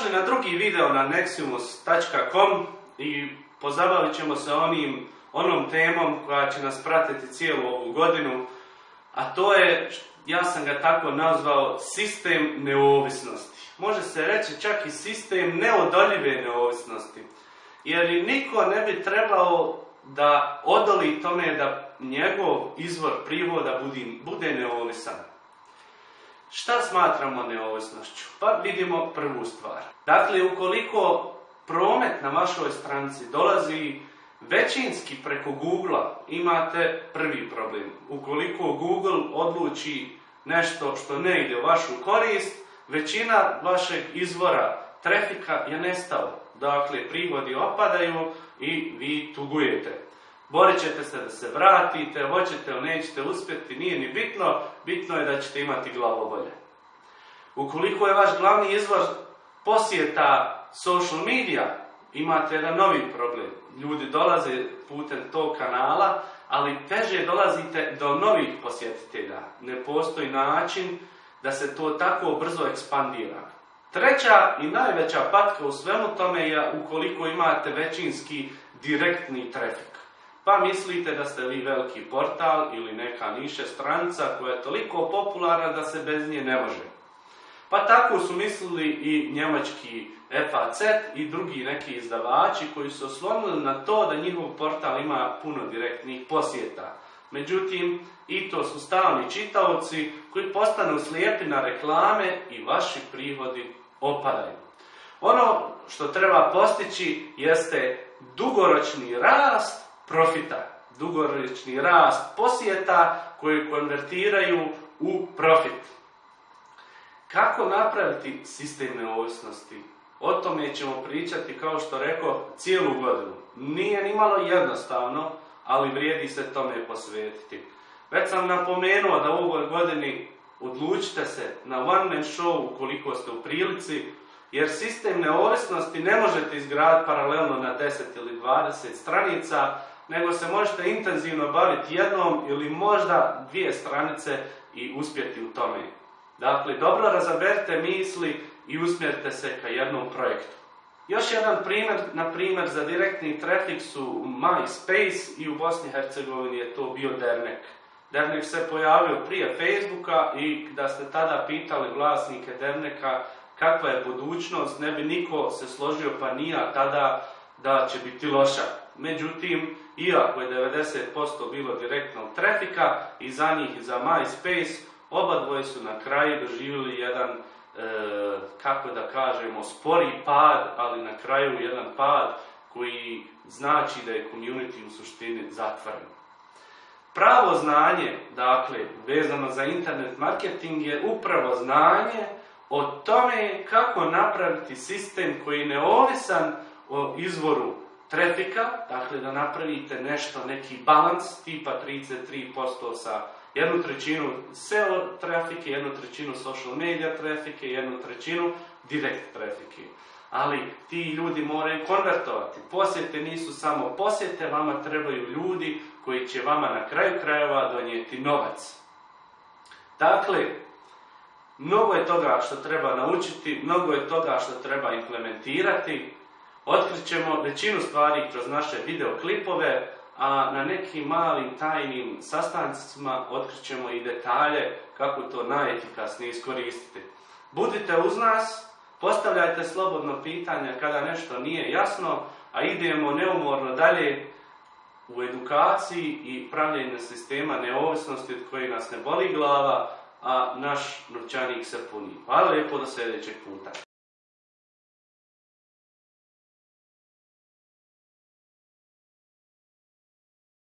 Dobrodošli na drugi video na neximus.com i pozabavit ćemo se onim, onom temom koja će nas pratiti cijelu ovu godinu, a to je, ja sam ga tako nazvao, sistem neovisnosti. Može se reći čak i sistem neodoljive neovisnosti, jer niko ne bi trebao da odoli tome da njegov izvor privoda bude neovisan. Šta smatramo neovisnošću? Pa vidimo prvu stvar. Dakle, ukoliko promet na vašoj stranici dolazi većinski preko Google, imate prvi problem. Ukoliko Google odluči nešto što ne ide u vašu korist, većina vašeg izvora trafika je nestao. Dakle, prihodi opadaju i vi tugujete. Borit ćete se da se vratite, hoćete ili nećete uspjeti, nije ni bitno, bitno je da ćete imati glavobolje. Ukoliko je vaš glavni izvor posjeta social media, imate jedan novi problem. Ljudi dolaze putem tog kanala, ali teže dolazite do novih posjetitelja. Ne postoji način da se to tako brzo ekspandira. Treća i najveća patka u svemu tome je ukoliko imate većinski direktni trafik. Pa mislite da ste vi veliki portal ili neka niše stranica koja je toliko popularna da se bez nje ne može. Pa tako su mislili i njemački FAZ i drugi neki izdavači koji su oslonili na to da njihov portal ima puno direktnih posjeta. Međutim, i to su stalni čitaoci koji postanu slijepi na reklame i vaši prihodi opadaju. Ono što treba postići jeste dugoročni rast profita, dugoročni rast posjeta koji konvertiraju u profit. Kako napraviti sistem neovisnosti? O tome ćemo pričati, kao što rekao, cijelu godinu. Nije ni malo jednostavno, ali vrijedi se tome posvetiti. Već sam napomenuo da u ovoj godini odlučite se na one man show ukoliko ste u prilici, jer sistem neovisnosti ne možete izgraditi paralelno na 10 ili 20 stranica, nego se možete intenzivno baviti jednom ili možda dvije stranice i uspjeti u tome. Dakle, dobro razaberite misli i usmjerite se ka jednom projektu. Još jedan primjer, na primjer, za direktni trafik su MySpace i u Bosni i Hercegovini je to bio Dernek. Dernek se pojavio prije Facebooka i da ste tada pitali vlasnike Derneka kakva je budućnost, ne bi niko se složio pa nija tada da će biti loša. Međutim, iako je 90% bilo direktnog trafika i za njih i za MySpace, Oba dvoje su na kraju doživjeli jedan, e, kako da kažemo, spori pad, ali na kraju jedan pad koji znači da je community u suštini zatvoren. Pravo znanje, dakle, vezano za internet marketing je upravo znanje o tome kako napraviti sistem koji je neovisan o izvoru trafika, dakle da napravite nešto, neki balans tipa 33% sa jednu trećinu SEO trafike, jednu trećinu social media trafike, jednu trećinu direct trafike. Ali ti ljudi moraju konvertovati. Posjete nisu samo posjete, vama trebaju ljudi koji će vama na kraju krajeva donijeti novac. Dakle, mnogo je toga što treba naučiti, mnogo je toga što treba implementirati. Otkrit ćemo većinu stvari kroz naše videoklipove, a na nekim malim tajnim sastancima otkrićemo i detalje kako to najefikasnije iskoristiti. Budite uz nas, postavljajte slobodno pitanja kada nešto nije jasno, a idemo neumorno dalje u edukaciji i pravljenju sistema neovisnosti od koje nas ne boli glava, a naš novčanik se puni. Hvala lijepo do sljedećeg puta.